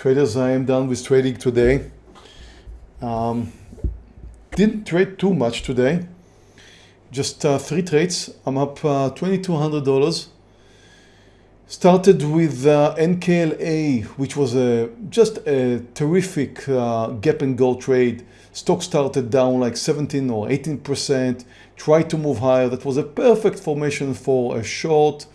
Traders, I am done with trading today. Um, didn't trade too much today. Just uh, three trades. I'm up uh, $2,200. Started with uh, NKLA, which was a, just a terrific uh, gap and go trade. Stock started down like 17 or 18%, tried to move higher. That was a perfect formation for a short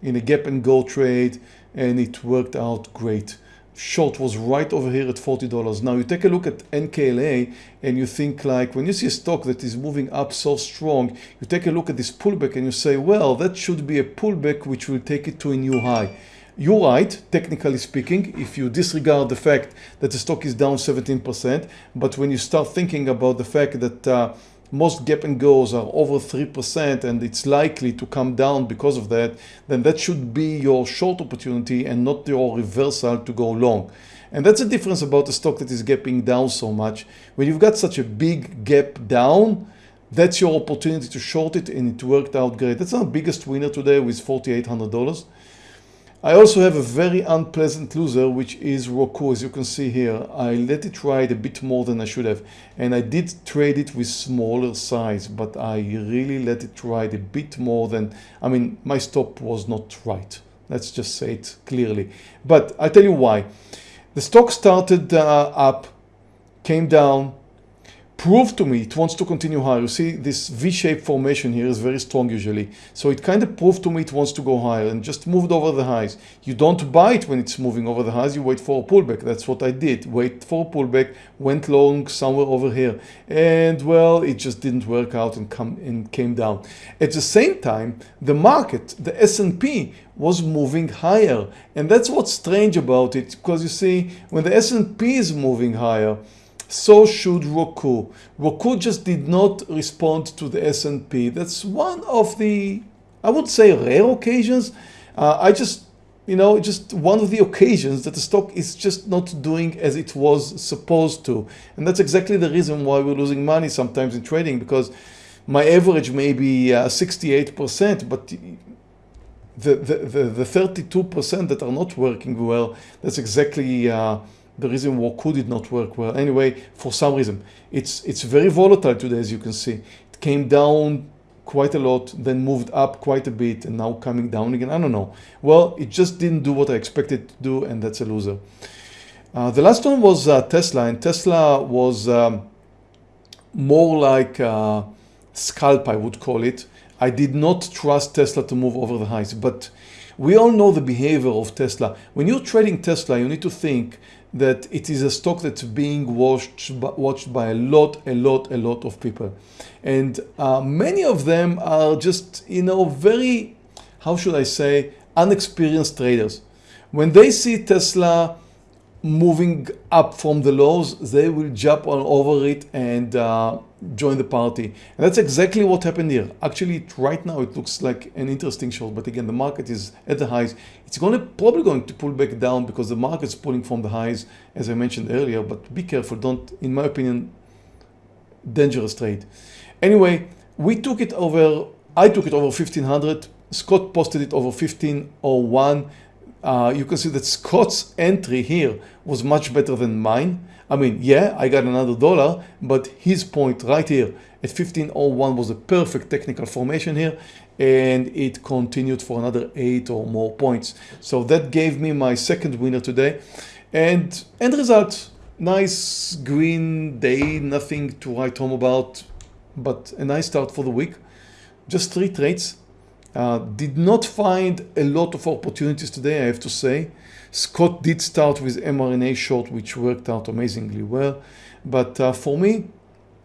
in a gap and go trade and it worked out great short was right over here at $40. Now you take a look at NKLA and you think like when you see a stock that is moving up so strong, you take a look at this pullback and you say, well, that should be a pullback which will take it to a new high. You're right, technically speaking, if you disregard the fact that the stock is down 17%, but when you start thinking about the fact that uh, most gap and goes are over 3% and it's likely to come down because of that, then that should be your short opportunity and not your reversal to go long. And that's the difference about a stock that is gapping down so much. When you've got such a big gap down, that's your opportunity to short it and it worked out great. That's our biggest winner today with $4,800. I also have a very unpleasant loser, which is Roku. As you can see here, I let it ride a bit more than I should have. And I did trade it with smaller size, but I really let it ride a bit more than, I mean, my stop was not right. Let's just say it clearly. But I'll tell you why. The stock started uh, up, came down, prove to me it wants to continue higher. You see this V-shaped formation here is very strong usually. So it kind of proved to me it wants to go higher and just moved over the highs. You don't buy it when it's moving over the highs, you wait for a pullback. That's what I did. Wait for a pullback, went long somewhere over here. And well, it just didn't work out and come and came down. At the same time, the market, the S&P was moving higher. And that's what's strange about it because you see when the S&P is moving higher, so should Roku. Roku just did not respond to the S&P. That's one of the, I would say rare occasions. Uh, I just, you know, just one of the occasions that the stock is just not doing as it was supposed to. And that's exactly the reason why we're losing money sometimes in trading because my average may be 68%, uh, but the, the, the 32% that are not working well, that's exactly uh, the reason Roku did not work well. Anyway, for some reason, it's, it's very volatile today, as you can see. It came down quite a lot, then moved up quite a bit, and now coming down again. I don't know. Well, it just didn't do what I expected to do, and that's a loser. Uh, the last one was uh, Tesla, and Tesla was um, more like a scalp, I would call it. I did not trust Tesla to move over the highs, but we all know the behavior of Tesla. When you're trading Tesla, you need to think that it is a stock that's being watched, watched by a lot, a lot, a lot of people. And uh, many of them are just, you know, very, how should I say, unexperienced traders. When they see Tesla moving up from the lows, they will jump all over it and uh, join the party. And that's exactly what happened here. Actually, right now it looks like an interesting short, but again, the market is at the highs. It's going to probably going to pull back down because the market's pulling from the highs, as I mentioned earlier, but be careful. Don't, in my opinion, dangerous trade. Anyway, we took it over, I took it over 1500. Scott posted it over 1501 uh, you can see that Scott's entry here was much better than mine. I mean, yeah, I got another dollar, but his point right here at 1501 was a perfect technical formation here and it continued for another eight or more points. So that gave me my second winner today and end result, nice green day, nothing to write home about, but a nice start for the week. Just three trades, uh, did not find a lot of opportunities today, I have to say. Scott did start with mRNA short, which worked out amazingly well. But uh, for me,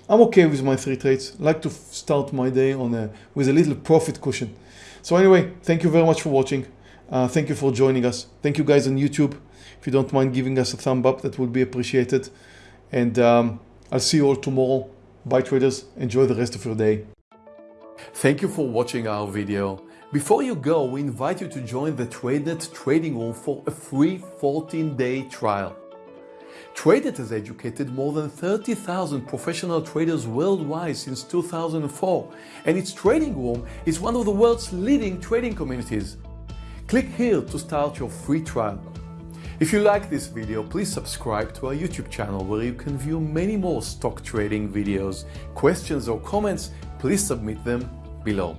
I'm okay with my three trades. Like to start my day on a, with a little profit cushion. So anyway, thank you very much for watching. Uh, thank you for joining us. Thank you guys on YouTube. If you don't mind giving us a thumb up, that would be appreciated. And um, I'll see you all tomorrow. Bye traders. Enjoy the rest of your day. Thank you for watching our video. Before you go, we invite you to join the TradeNet trading room for a free 14-day trial. TradeNet has educated more than 30,000 professional traders worldwide since 2004, and its trading room is one of the world's leading trading communities. Click here to start your free trial. If you like this video, please subscribe to our YouTube channel where you can view many more stock trading videos. Questions or comments, please submit them below.